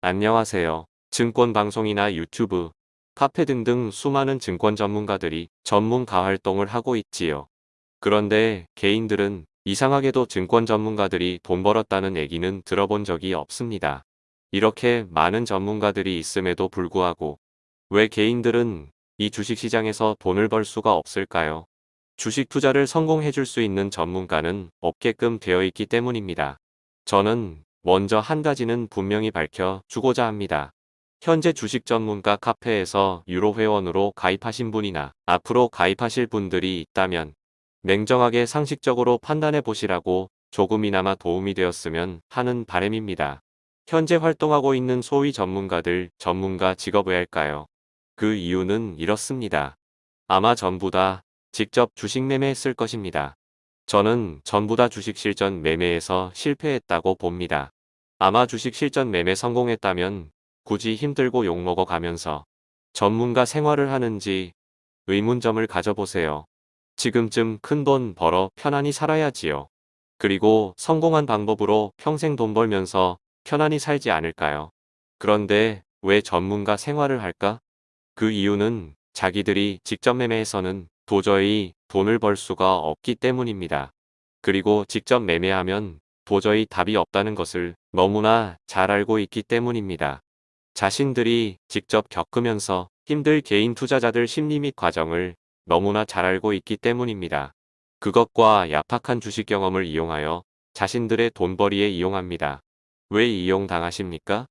안녕하세요. 증권 방송이나 유튜브, 카페 등등 수많은 증권 전문가들이 전문가 활동을 하고 있지요. 그런데 개인들은 이상하게도 증권 전문가들이 돈 벌었다는 얘기는 들어본 적이 없습니다. 이렇게 많은 전문가들이 있음에도 불구하고 왜 개인들은 이 주식시장에서 돈을 벌 수가 없을까요? 주식 투자를 성공해 줄 수 있는 전문가는 없게끔 되어 있기 때문입니다. 저는 먼저 한 가지는 분명히 밝혀 주고자 합니다. 현재 주식 전문가 카페에서 유로 회원으로 가입하신 분이나 앞으로 가입하실 분들이 있다면 냉정하게 상식적으로 판단해 보시라고 조금이나마 도움이 되었으면 하는 바램입니다. 현재 활동하고 있는 소위 전문가들 전문가 직업 왜 할까요? 그 이유는 이렇습니다. 아마 전부 다 직접 주식 매매했을 것입니다. 저는 전부 다 주식 실전 매매에서 실패했다고 봅니다. 아마 주식 실전 매매 성공했다면 굳이 힘들고 욕먹어 가면서 전문가 생활을 하는지 의문점을 가져보세요. 지금쯤 큰 돈 벌어 편안히 살아야지요. 그리고 성공한 방법으로 평생 돈 벌면서 편안히 살지 않을까요? 그런데 왜 전문가 생활을 할까? 그 이유는 자기들이 직접 매매해서는 도저히 돈을 벌 수가 없기 때문입니다. 그리고 직접 매매하면 도저히 답이 없다는 것을 너무나 잘 알고 있기 때문입니다. 자신들이 직접 겪으면서 힘들 개인 투자자들 심리 및 과정을 너무나 잘 알고 있기 때문입니다. 그것과 얍박한 주식 경험을 이용하여 자신들의 돈벌이에 이용합니다. 왜 이용당하십니까?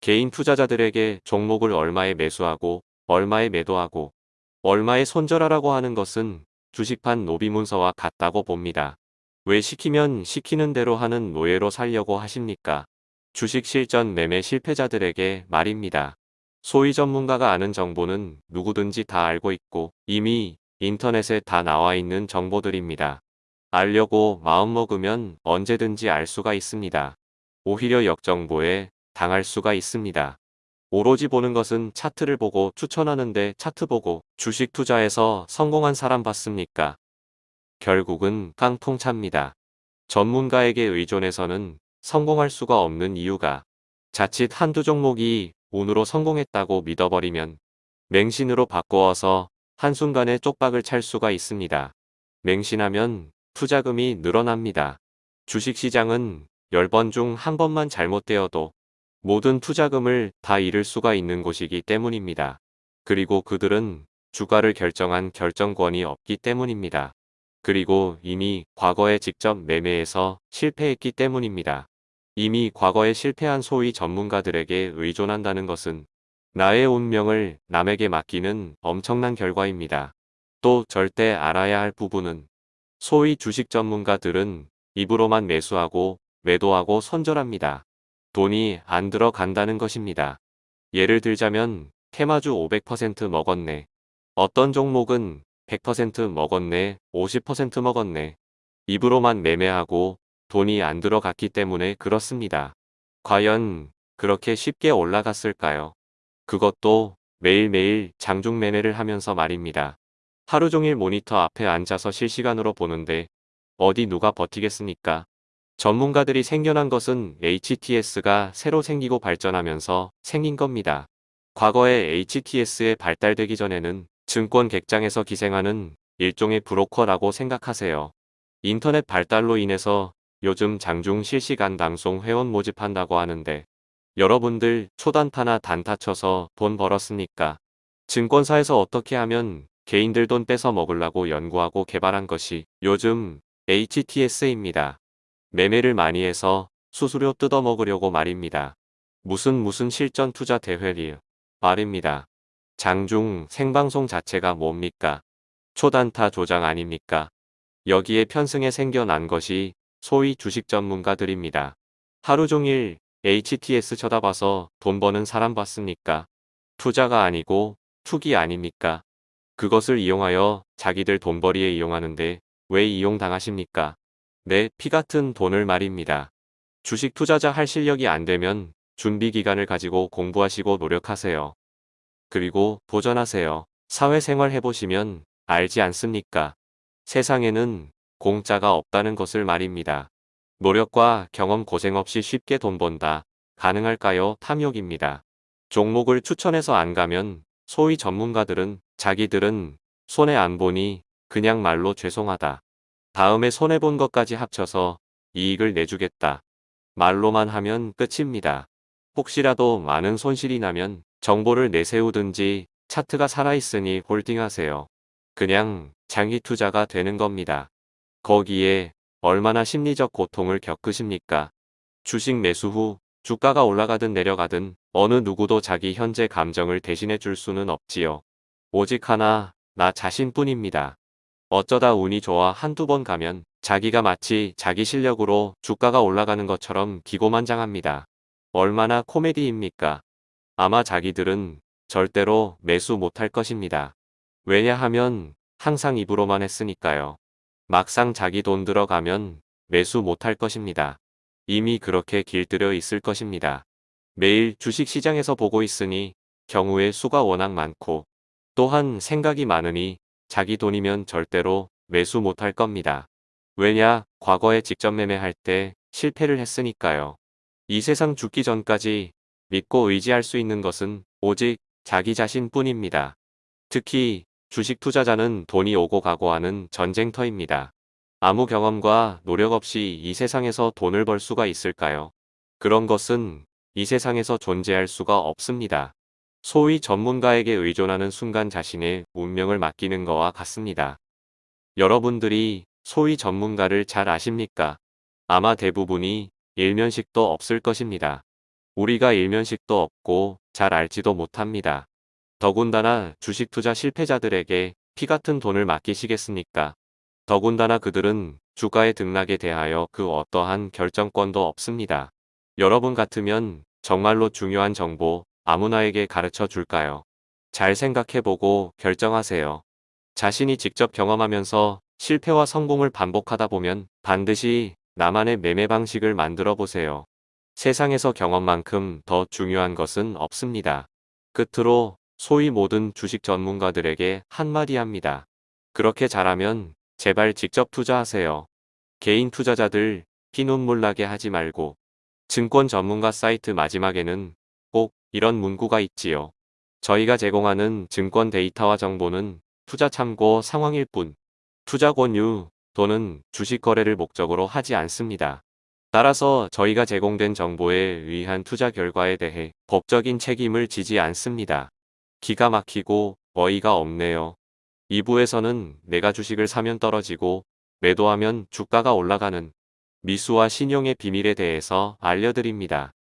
개인 투자자들에게 종목을 얼마에 매수하고 얼마에 매도하고 얼마에 손절하라고 하는 것은 주식판 노비문서와 같다고 봅니다. 왜 시키면 시키는 대로 하는 노예로 살려고 하십니까? 주식 실전 매매 실패자들에게 말입니다. 소위 전문가가 아는 정보는 누구든지 다 알고 있고 이미 인터넷에 다 나와 있는 정보들입니다. 알려고 마음먹으면 언제든지 알 수가 있습니다. 오히려 역정보에 당할 수가 있습니다. 오로지 보는 것은 차트를 보고 추천하는데 차트 보고 주식 투자에서 성공한 사람 봤습니까? 결국은 깡통차입니다. 전문가에게 의존해서는 성공할 수가 없는 이유가 자칫 한두 종목이 운으로 성공했다고 믿어버리면 맹신으로 바꾸어서 한순간에 쪽박을 찰 수가 있습니다. 맹신하면 투자금이 늘어납니다. 주식시장은 10번 중 한 번만 잘못되어도 모든 투자금을 다 잃을 수가 있는 곳이기 때문입니다. 그리고 그들은 주가를 결정한 결정권이 없기 때문입니다. 그리고 이미 과거에 직접 매매해서 실패했기 때문입니다. 이미 과거에 실패한 소위 전문가들에게 의존한다는 것은 나의 운명을 남에게 맡기는 엄청난 결과입니다. 또 절대 알아야 할 부분은 소위 주식 전문가들은 입으로만 매수하고 매도하고 손절합니다. 돈이 안 들어간다는 것입니다. 예를 들자면 테마주 500% 먹었네. 어떤 종목은 100% 먹었네, 50% 먹었네. 입으로만 매매하고 돈이 안 들어갔기 때문에 그렇습니다. 과연 그렇게 쉽게 올라갔을까요? 그것도 매일매일 장중 매매를 하면서 말입니다. 하루 종일 모니터 앞에 앉아서 실시간으로 보는데 어디 누가 버티겠습니까? 전문가들이 생겨난 것은 HTS가 새로 생기고 발전하면서 생긴 겁니다. 과거에 HTS에 발달되기 전에는 증권 객장에서 기생하는 일종의 브로커라고 생각하세요. 인터넷 발달로 인해서 요즘 장중 실시간 방송 회원 모집한다고 하는데 여러분들 초단타나 단타 쳐서 돈 벌었습니까? 증권사에서 어떻게 하면 개인들 돈 뺏어 먹으려고 연구하고 개발한 것이 요즘 HTS입니다. 매매를 많이 해서 수수료 뜯어 먹으려고 말입니다. 무슨 무슨 실전 투자 대회리 말입니다. 장중 생방송 자체가 뭡니까? 초단타 조장 아닙니까? 여기에 편승에 생겨난 것이 소위 주식 전문가들입니다. 하루 종일 HTS 쳐다봐서 돈 버는 사람 봤습니까? 투자가 아니고 투기 아닙니까? 그것을 이용하여 자기들 돈벌이에 이용하는데 왜 이용당하십니까? 내 피 같은 돈을 말입니다. 주식 투자자 할 실력이 안 되면 준비 기간을 가지고 공부하시고 노력하세요. 그리고 도전하세요. 사회생활 해보시면 알지 않습니까? 세상에는 공짜가 없다는 것을 말입니다. 노력과 경험 고생 없이 쉽게 돈 번다. 가능할까요? 탐욕입니다. 종목을 추천해서 안 가면 소위 전문가들은 자기들은 손해 안 보니 그냥 말로 죄송하다. 다음에 손해본 것까지 합쳐서 이익을 내주겠다. 말로만 하면 끝입니다. 혹시라도 많은 손실이 나면 정보를 내세우든지 차트가 살아있으니 홀딩하세요. 그냥 장기 투자가 되는 겁니다. 거기에 얼마나 심리적 고통을 겪으십니까? 주식 매수 후 주가가 올라가든 내려가든 어느 누구도 자기 현재 감정을 대신해 줄 수는 없지요. 오직 하나, 나 자신뿐입니다. 어쩌다 운이 좋아 한두 번 가면 자기가 마치 자기 실력으로 주가가 올라가는 것처럼 기고만장합니다. 얼마나 코미디입니까? 아마 자기들은 절대로 매수 못할 것입니다. 왜냐하면 항상 입으로만 했으니까요. 막상 자기 돈 들어가면 매수 못할 것입니다. 이미 그렇게 길들여 있을 것입니다. 매일 주식시장에서 보고 있으니 경우의 수가 워낙 많고 또한 생각이 많으니 자기 돈이면 절대로 매수 못할 겁니다. 왜냐 과거에 직접 매매할 때 실패를 했으니까요. 이 세상 죽기 전까지 믿고 의지할 수 있는 것은 오직 자기 자신뿐입니다. 특히 주식 투자자는 돈이 오고 가고 하는 전쟁터입니다. 아무 경험과 노력 없이 이 세상에서 돈을 벌 수가 있을까요? 그런 것은 이 세상에서 존재할 수가 없습니다. 소위 전문가에게 의존하는 순간 자신의 운명을 맡기는 거와 같습니다. 여러분들이 소위 전문가를 잘 아십니까? 아마 대부분이 일면식도 없을 것입니다. 우리가 일면식도 없고 잘 알지도 못합니다. 더군다나 주식 투자 실패자들에게 피 같은 돈을 맡기시겠습니까? 더군다나 그들은 주가의 등락에 대하여 그 어떠한 결정권도 없습니다. 여러분 같으면 정말로 중요한 정보 아무나에게 가르쳐 줄까요? 잘 생각해보고 결정하세요. 자신이 직접 경험하면서 실패와 성공을 반복하다 보면 반드시 나만의 매매 방식을 만들어 보세요. 세상에서 경험만큼 더 중요한 것은 없습니다. 끝으로 소위 모든 주식 전문가들에게 한마디 합니다. 그렇게 잘하면 제발 직접 투자하세요. 개인 투자자들 피눈물 나게 하지 말고 증권 전문가 사이트 마지막에는 꼭 이런 문구가 있지요. 저희가 제공하는 증권 데이터와 정보는 투자 참고 상황일 뿐 투자 권유 또는 주식 거래를 목적으로 하지 않습니다. 따라서 저희가 제공된 정보에 의한 투자 결과에 대해 법적인 책임을 지지 않습니다. 기가 막히고 어이가 없네요. 2부에서는 내가 주식을 사면 떨어지고 매도하면 주가가 올라가는 미수와 신용의 비밀에 대해서 알려드립니다.